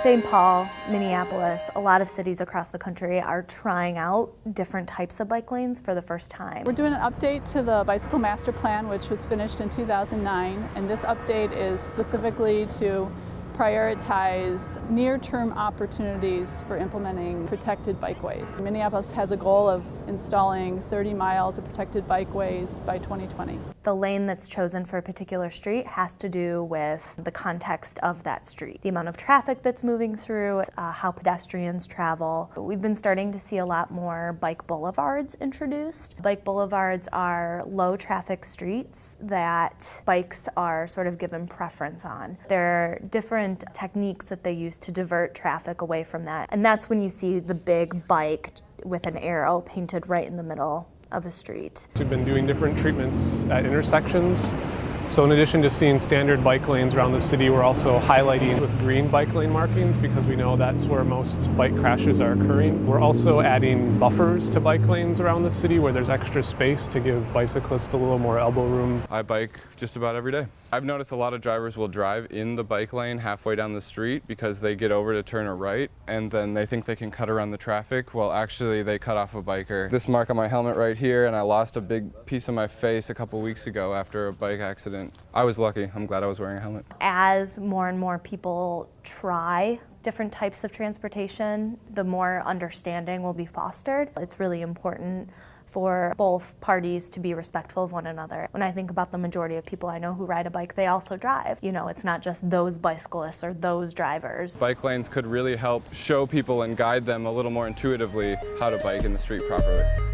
St. Paul, Minneapolis, a lot of cities across the country are trying out different types of bike lanes for the first time. We're doing an update to the Bicycle Master Plan, which was finished in 2009, and this update is specifically to prioritize near-term opportunities for implementing protected bikeways. Minneapolis has a goal of installing 30 miles of protected bikeways by 2020. The lane that's chosen for a particular street has to do with the context of that street, the amount of traffic that's moving through, uh, how pedestrians travel. We've been starting to see a lot more bike boulevards introduced. Bike boulevards are low traffic streets that bikes are sort of given preference on. They're different different techniques that they use to divert traffic away from that. And that's when you see the big bike with an arrow painted right in the middle of a street. We've been doing different treatments at intersections so in addition to seeing standard bike lanes around the city, we're also highlighting with green bike lane markings because we know that's where most bike crashes are occurring. We're also adding buffers to bike lanes around the city where there's extra space to give bicyclists a little more elbow room. I bike just about every day. I've noticed a lot of drivers will drive in the bike lane halfway down the street because they get over to turn a right and then they think they can cut around the traffic. Well, actually they cut off a biker. This mark on my helmet right here and I lost a big piece of my face a couple weeks ago after a bike accident accident. I was lucky. I'm glad I was wearing a helmet. As more and more people try different types of transportation, the more understanding will be fostered. It's really important for both parties to be respectful of one another. When I think about the majority of people I know who ride a bike, they also drive. You know, it's not just those bicyclists or those drivers. Bike lanes could really help show people and guide them a little more intuitively how to bike in the street properly.